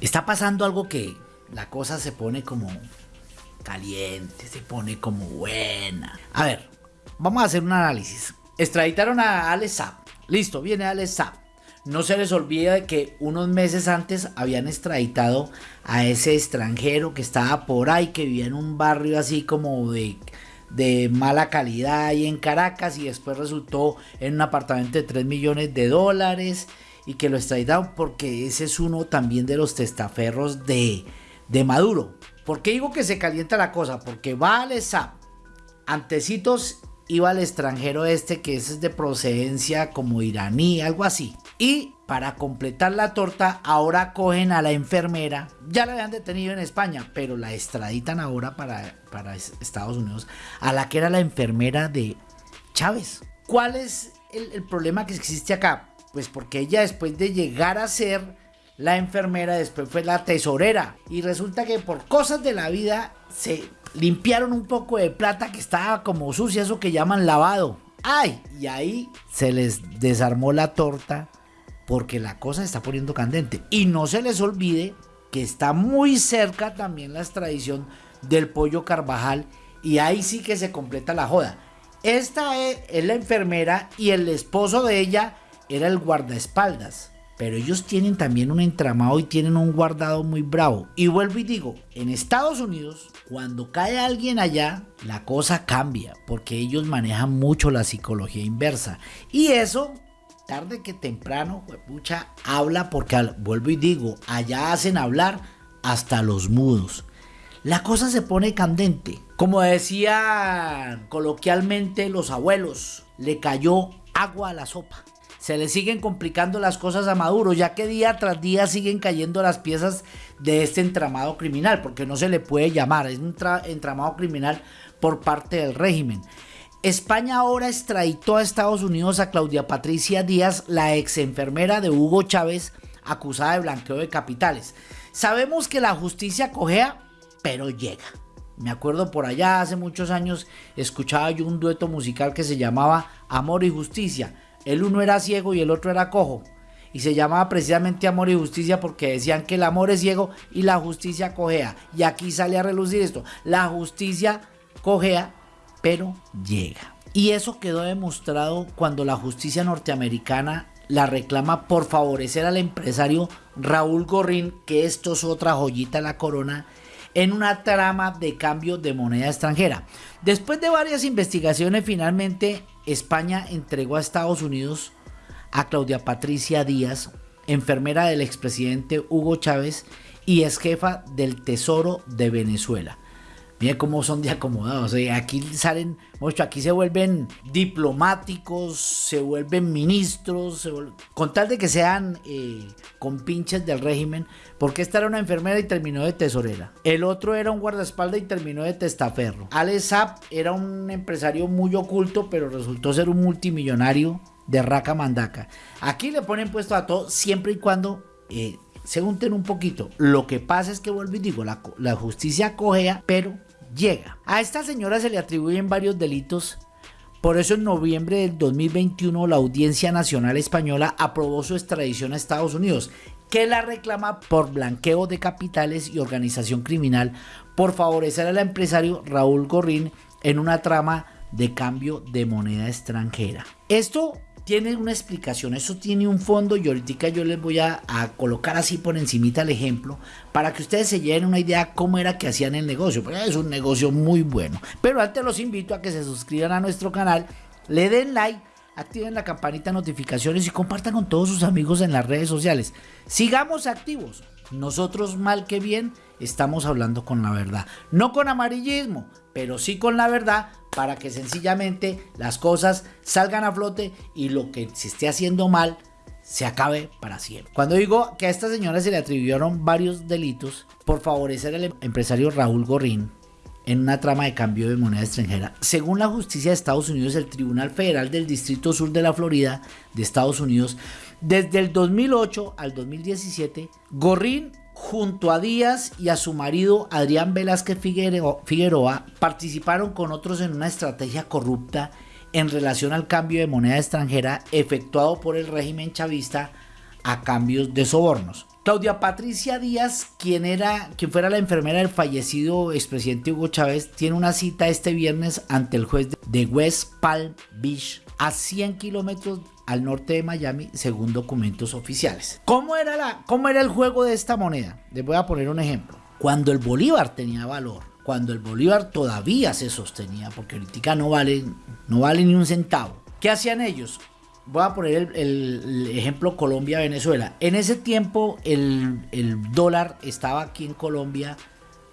está pasando algo que la cosa se pone como caliente, se pone como buena. A ver, vamos a hacer un análisis. Extraditaron a Alex Listo, viene Alex No se les olvide que unos meses antes habían extraditado a ese extranjero que estaba por ahí, que vivía en un barrio así como de, de mala calidad ahí en Caracas y después resultó en un apartamento de 3 millones de dólares y que lo extraditaron porque ese es uno también de los testaferros de, de Maduro. ¿Por qué digo que se calienta la cosa? Porque va al SAP, antecitos iba al extranjero este que es de procedencia como iraní, algo así. Y para completar la torta, ahora cogen a la enfermera. Ya la habían detenido en España, pero la extraditan ahora para, para Estados Unidos. A la que era la enfermera de Chávez. ¿Cuál es el problema que existe acá? Pues porque ella después de llegar a ser la enfermera, después fue la tesorera. Y resulta que por cosas de la vida se limpiaron un poco de plata que estaba como sucia, eso que llaman lavado. ¡Ay! Y ahí se les desarmó la torta porque la cosa se está poniendo candente. Y no se les olvide que está muy cerca también la extradición del pollo Carvajal y ahí sí que se completa la joda. Esta es, es la enfermera y el esposo de ella era el guardaespaldas. Pero ellos tienen también un entramado y tienen un guardado muy bravo. Y vuelvo y digo, en Estados Unidos, cuando cae alguien allá, la cosa cambia, porque ellos manejan mucho la psicología inversa. Y eso, tarde que temprano, pucha, habla porque, vuelvo y digo, allá hacen hablar hasta los mudos. La cosa se pone candente. Como decían coloquialmente los abuelos, le cayó agua a la sopa se le siguen complicando las cosas a Maduro, ya que día tras día siguen cayendo las piezas de este entramado criminal, porque no se le puede llamar, es un entramado criminal por parte del régimen. España ahora extraditó a Estados Unidos a Claudia Patricia Díaz, la ex enfermera de Hugo Chávez, acusada de blanqueo de capitales. Sabemos que la justicia cojea, pero llega. Me acuerdo por allá hace muchos años escuchaba yo un dueto musical que se llamaba Amor y Justicia el uno era ciego y el otro era cojo. Y se llamaba precisamente amor y justicia porque decían que el amor es ciego y la justicia cojea. Y aquí sale a relucir esto. La justicia cojea, pero llega. Y eso quedó demostrado cuando la justicia norteamericana la reclama por favorecer al empresario Raúl Gorrín, que esto es otra joyita la corona, en una trama de cambio de moneda extranjera. Después de varias investigaciones, finalmente España entregó a Estados Unidos a Claudia Patricia Díaz, enfermera del expresidente Hugo Chávez y ex jefa del Tesoro de Venezuela. Miren cómo son de acomodados. ¿eh? Aquí salen, mucho, aquí se vuelven diplomáticos, se vuelven ministros, con tal de que sean eh, compinches del régimen. Porque esta era una enfermera y terminó de tesorera. El otro era un guardaespaldas y terminó de testaferro. Alex Zapp era un empresario muy oculto, pero resultó ser un multimillonario de raca mandaca. Aquí le ponen puesto a todo siempre y cuando eh, se unten un poquito. Lo que pasa es que vuelvo y digo, la, la justicia cojea, pero llega. A esta señora se le atribuyen varios delitos. Por eso en noviembre del 2021 la Audiencia Nacional Española aprobó su extradición a Estados Unidos, que la reclama por blanqueo de capitales y organización criminal por favorecer al empresario Raúl Gorrín en una trama de cambio de moneda extranjera. Esto tiene una explicación, eso tiene un fondo y ahorita yo les voy a, colocar así por encimita el ejemplo para que ustedes se lleven una idea cómo era que hacían el negocio, porque es un negocio muy bueno. Pero antes los invito a que se suscriban a nuestro canal, le den like, activen la campanita de notificaciones y compartan con todos sus amigos en las redes sociales. Sigamos activos. Nosotros mal que bien estamos hablando con la verdad. No con amarillismo, pero sí con la verdad para que sencillamente las cosas salgan a flote y lo que se esté haciendo mal se acabe para siempre. Cuando digo que a esta señora se le atribuyeron varios delitos por favorecer al empresario Raúl Gorrín en una trama de cambio de moneda extranjera, según la justicia de Estados Unidos, el Tribunal Federal del Distrito Sur de la Florida de Estados Unidos, desde el 2008 al 2017, Gorrín junto a Díaz y a su marido Adrián Velázquez Figueroa participaron con otros en una estrategia corrupta en relación al cambio de moneda extranjera efectuado por el régimen chavista a cambios de sobornos. Claudia Patricia Díaz, quien, era, quien fuera la enfermera del fallecido expresidente Hugo Chávez, tiene una cita este viernes ante el juez de West Palm Beach, a 100 kilómetros al norte de Miami, según documentos oficiales. ¿Cómo era, la, ¿Cómo era el juego de esta moneda? Les voy a poner un ejemplo. Cuando el bolívar tenía valor, cuando el bolívar todavía se sostenía, porque ahorita no vale, no vale ni un centavo. ¿Qué hacían ellos? voy a poner el, ejemplo Colombia-Venezuela. En ese tiempo el, dólar estaba aquí en Colombia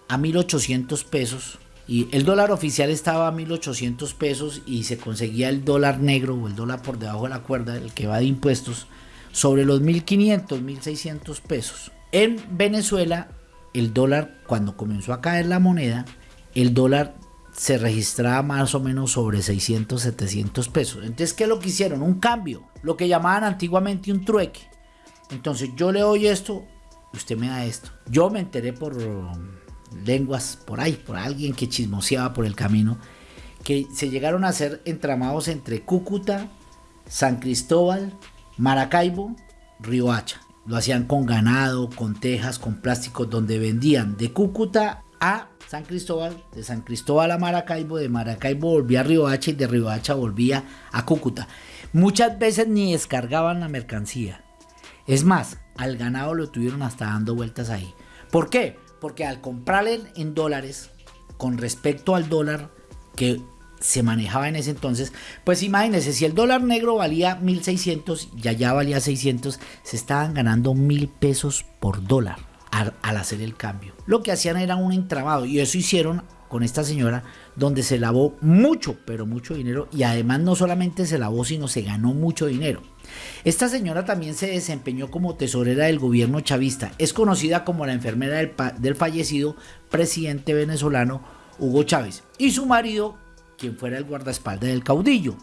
a 1800 pesos. Y el dólar oficial estaba a 1800 pesos y se conseguía el dólar negro o el dólar por debajo de la cuerda, el que va de impuestos, sobre los 1500, 1600 pesos. En Venezuela, el dólar, cuando comenzó a caer la moneda, el dólar se registraba más o menos sobre 600, 700 pesos. Entonces, ¿qué es lo que hicieron? Un cambio, lo que llamaban antiguamente un trueque. Entonces, yo le doy esto, usted me da esto. Yo me enteré por lenguas, por ahí, por alguien que chismoseaba por el camino, que se llegaron a hacer entramados entre Cúcuta, San Cristóbal, Maracaibo, Riohacha. Lo hacían con ganado, con tejas, con plásticos, donde vendían de Cúcuta a San Cristóbal, de San Cristóbal a Maracaibo, de Maracaibo volvía a Riohacha y de Riohacha volvía a Cúcuta. Muchas veces ni descargaban la mercancía. Es más, al ganado lo tuvieron hasta dando vueltas ahí. ¿Por qué? Porque al comprarle en dólares, con respecto al dólar que se manejaba en ese entonces, pues imagínense, si el dólar negro valía 1600 y allá valía 600, se estaban ganando mil pesos por dólar al, hacer el cambio. Lo que hacían era un entramado y eso hicieron con esta señora donde se lavó mucho, pero mucho dinero y además no solamente se lavó, sino se ganó mucho dinero. Esta señora también se desempeñó como tesorera del gobierno chavista. Es conocida como la enfermera del, del fallecido presidente venezolano Hugo Chávez y su marido, quien fuera el guardaespaldas del caudillo.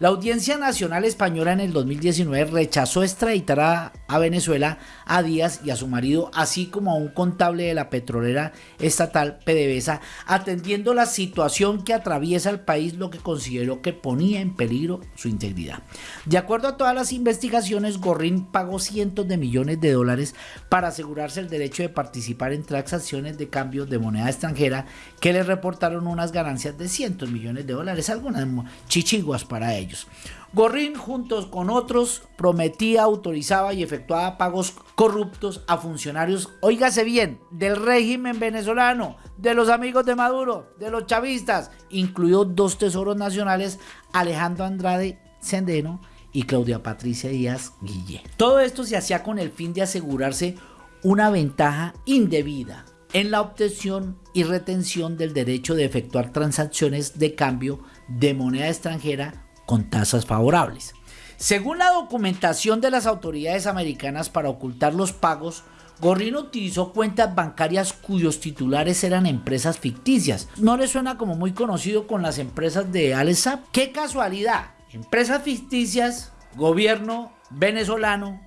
La Audiencia Nacional Española en el 2019 rechazó extraditar a, Venezuela a Díaz y a su marido, así como a un contable de la petrolera estatal PDVSA, atendiendo la situación que atraviesa el país, lo que consideró que ponía en peligro su integridad. De acuerdo a todas las investigaciones, Gorrín pagó cientos de millones de dólares para asegurarse el derecho de participar en transacciones de cambio de moneda extranjera que le reportaron unas ganancias de cientos millones de dólares, algunas chichiguas para ellos. Gorrín, juntos con otros, prometía, autorizaba y efectuaba pagos corruptos a funcionarios, oígase bien, del régimen venezolano, de los amigos de Maduro, de los chavistas, incluido dos tesoros nacionales, Alejandro Andrade Sendeno y Claudia Patricia Díaz Guille. Todo esto se hacía con el fin de asegurarse una ventaja indebida en la obtención y retención del derecho de efectuar transacciones de cambio de moneda extranjera con tasas favorables. Según la documentación de las autoridades americanas para ocultar los pagos, Gorrino utilizó cuentas bancarias cuyos titulares eran empresas ficticias. ¿No le suena como muy conocido con las empresas de Alesap? ¡Qué casualidad! Empresas ficticias, gobierno venezolano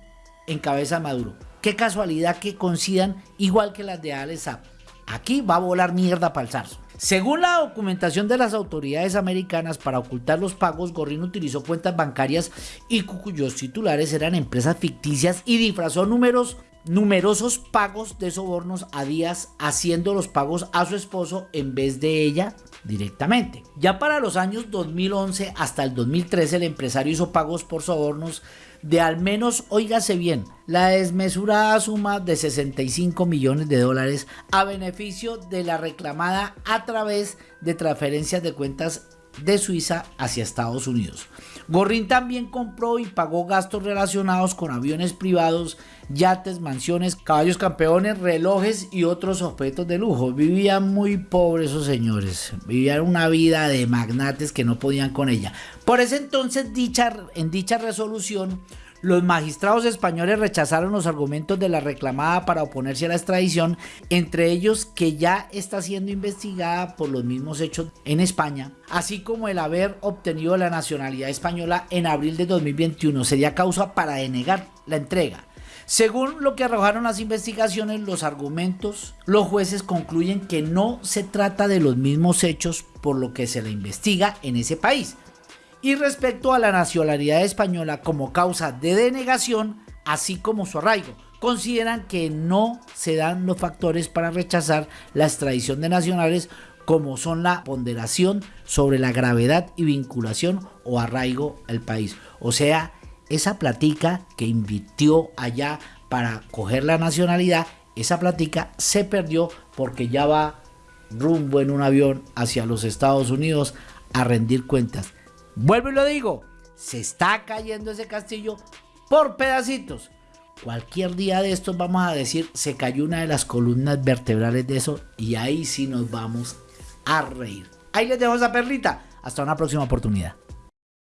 en cabeza Maduro. ¡Qué casualidad que coincidan igual que las de Alesap! Aquí va a volar mierda para el zarzo. Según la documentación de las autoridades americanas para ocultar los pagos, Gorrin utilizó cuentas bancarias y cuyos titulares eran empresas ficticias y disfrazó números numerosos pagos de sobornos a Díaz haciendo los pagos a su esposo en vez de ella directamente. Ya para los años 2011 hasta el 2013 el empresario hizo pagos por sobornos de al menos, oígase bien, la desmesurada suma de 65 millones de dólares a beneficio de la reclamada a través de transferencias de cuentas de Suiza hacia Estados Unidos. Gorrin también compró y pagó gastos relacionados con aviones privados, yates, mansiones, caballos campeones, relojes y otros objetos de lujo. Vivían muy pobres esos señores, vivían una vida de magnates que no podían con ella. Por ese entonces, dicha, en dicha resolución, los magistrados españoles rechazaron los argumentos de la reclamada para oponerse a la extradición, entre ellos que ya está siendo investigada por los mismos hechos en España, así como el haber obtenido la nacionalidad española en abril de 2021 sería causa para denegar la entrega. Según lo que arrojaron las investigaciones, los argumentos, los jueces concluyen que no se trata de los mismos hechos por lo que se le investiga en ese país, y respecto a la nacionalidad española como causa de denegación, así como su arraigo. consideran que no se dan los factores para rechazar la extradición de nacionales como son la ponderación sobre la gravedad y vinculación o arraigo al país. O sea, esa platica que invirtió allá para coger la nacionalidad, esa platica se perdió porque ya va rumbo en un avión hacia los Estados Unidos a rendir cuentas. Vuelvo y lo digo, se está cayendo ese castillo por pedacitos. Cualquier día de estos vamos a decir, se cayó una de las columnas vertebrales de eso y ahí sí nos vamos a reír. Ahí les dejo esa perlita. Hasta una próxima oportunidad.